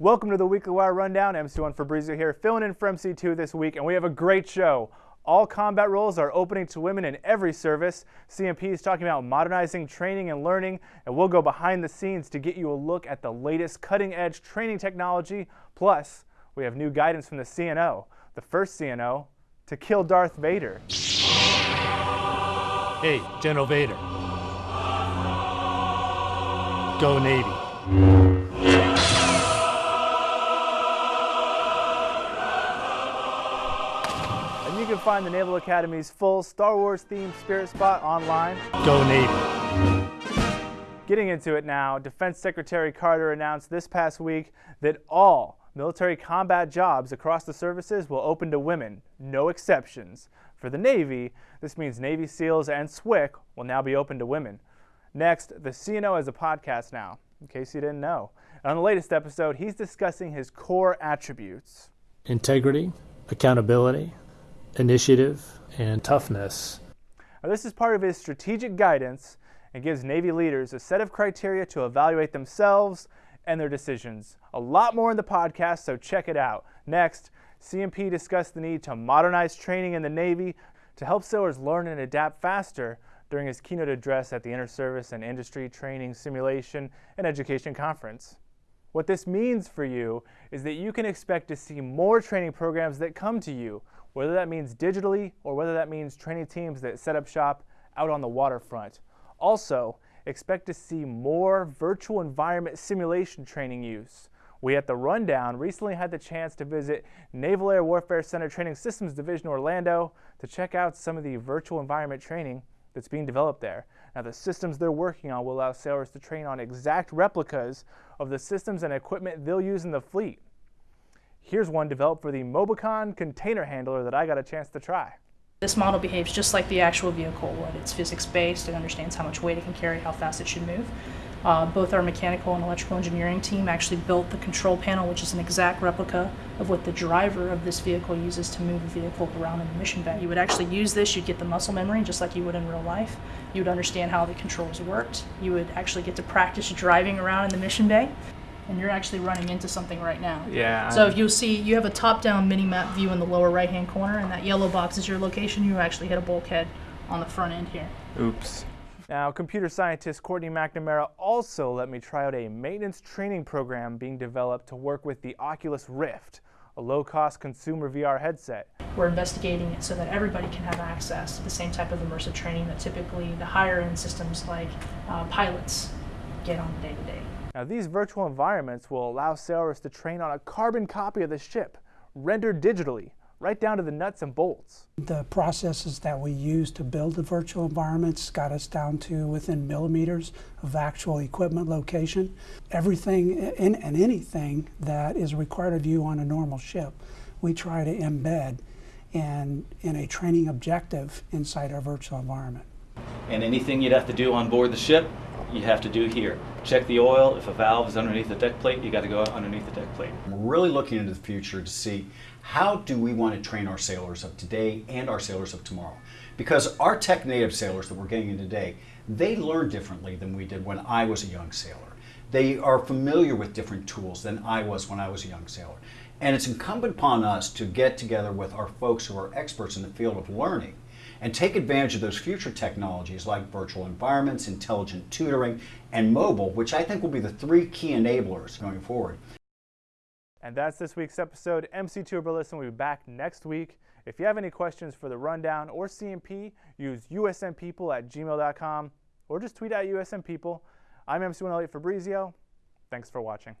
Welcome to the Weekly Wire Rundown. MC1 Fabrizio here, filling in for MC2 this week, and we have a great show. All combat roles are opening to women in every service. CNP is talking about modernizing training and learning, and we'll go behind the scenes to get you a look at the latest cutting edge training technology. Plus, we have new guidance from the CNO, the first CNO to kill Darth Vader. Hey, General Vader. Go Navy. Can find the Naval Academy's full Star Wars themed Spirit Spot online. Go Navy. Getting into it now, Defense Secretary Carter announced this past week that all military combat jobs across the services will open to women, no exceptions. For the Navy, this means Navy SEALs and SWCC will now be open to women. Next, the CNO has a podcast now, in case you didn't know. And on the latest episode, he's discussing his core attributes. Integrity, accountability, initiative, and toughness. Now, this is part of his strategic guidance and gives Navy leaders a set of criteria to evaluate themselves and their decisions. A lot more in the podcast, so check it out. Next, CNP discussed the need to modernize training in the Navy to help sailors learn and adapt faster during his keynote address at the Inter-Service and Industry Training Simulation and Education Conference. What this means for you is that you can expect to see more training programs that come to you, whether that means digitally or whether that means training teams that set up shop out on the waterfront. Also, expect to see more virtual environment simulation training use. We at the Rundown recently had the chance to visit Naval Air Warfare Center Training Systems Division Orlando to check out some of the virtual environment training that's being developed there. Now, the systems they're working on will allow sailors to train on exact replicas of the systems and equipment they'll use in the fleet. Here's one developed for the Mobicon container handler that I got a chance to try. This model behaves just like the actual vehicle would. It's physics based, it understands how much weight it can carry, how fast it should move. Uh, both our mechanical and electrical engineering team actually built the control panel, which is an exact replica of what the driver of this vehicle uses to move the vehicle around in the mission bay. You would actually use this, you'd get the muscle memory just like you would in real life. You would understand how the controls worked. You would actually get to practice driving around in the mission bay. And you're actually running into something right now. Yeah. So if you'll see, you have a top-down mini-map view in the lower right-hand corner, and that yellow box is your location. You actually hit a bulkhead on the front end here. Oops. Now, computer scientist Courtney McNamara also let me try out a maintenance training program being developed to work with the Oculus Rift, a low-cost consumer VR headset. We're investigating it so that everybody can have access to the same type of immersive training that typically the higher-end systems like uh, pilots get on day to day. Now, these virtual environments will allow sailors to train on a carbon copy of the ship, rendered digitally, right down to the nuts and bolts. The processes that we use to build the virtual environments got us down to within millimeters of actual equipment location. Everything in, and anything that is required of you on a normal ship, we try to embed in, in a training objective inside our virtual environment. And anything you'd have to do on board the ship, you have to do here. Check the oil. If a valve is underneath the deck plate, you got to go underneath the deck plate. We're really looking into the future to see how do we want to train our sailors of today and our sailors of tomorrow. Because our tech native sailors that we're getting in today, they learn differently than we did when I was a young sailor. They are familiar with different tools than I was when I was a young sailor. And it's incumbent upon us to get together with our folks who are experts in the field of learning and take advantage of those future technologies like virtual environments, intelligent tutoring, and mobile, which I think will be the three key enablers going forward. And that's this week's episode. MC2 Burleson will be back next week. If you have any questions for the Rundown or CNP, use usnpeople at gmail.com or just tweet at usnpeople. I'm MC1 Elliot Fabrizio. Thanks for watching.